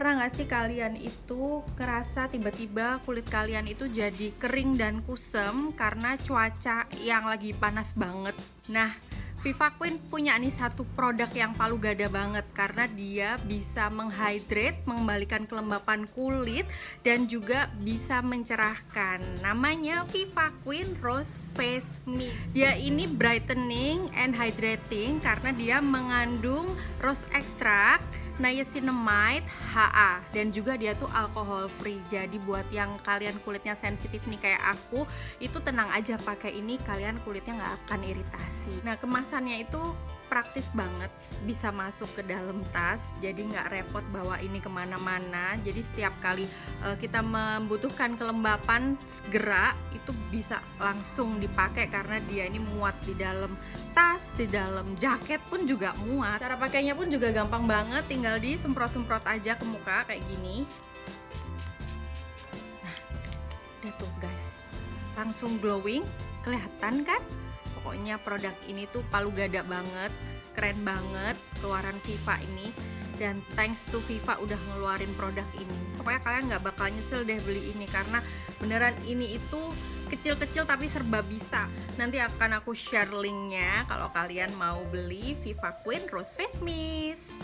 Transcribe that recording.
Pernah nggak sih kalian itu kerasa tiba-tiba kulit kalian itu jadi kering dan kusem karena cuaca yang lagi panas banget? Nah, Viva Queen punya nih satu produk yang palu gada banget karena dia bisa menghydrate, mengembalikan kelembapan kulit dan juga bisa mencerahkan. Namanya Viva Queen Rose Face Mist. Dia ini brightening and hydrating karena dia mengandung rose extract niacinamide HA dan juga dia tuh alkohol free jadi buat yang kalian kulitnya sensitif nih kayak aku itu tenang aja pakai ini kalian kulitnya nggak akan iritasi nah kemasannya itu praktis banget bisa masuk ke dalam tas jadi nggak repot bawa ini ke mana-mana. Jadi setiap kali uh, kita membutuhkan kelembapan segera itu bisa langsung dipakai karena dia ini muat di dalam tas di dalam jaket pun juga muat. Cara pakainya pun juga gampang banget tinggal disemprot-semprot aja ke muka kayak gini. Nah udah tuh guys. Langsung glowing kelihatan kan pokoknya produk ini tuh palu gada banget keren banget keluaran Viva ini. Dan thanks to Viva udah ngeluarin produk ini. Pokoknya kalian nggak bakal nyesel deh beli ini karena beneran ini itu kecil-kecil tapi serba bisa. Nanti akan aku share linknya kalau kalian mau beli Viva Queen Rose Face Mist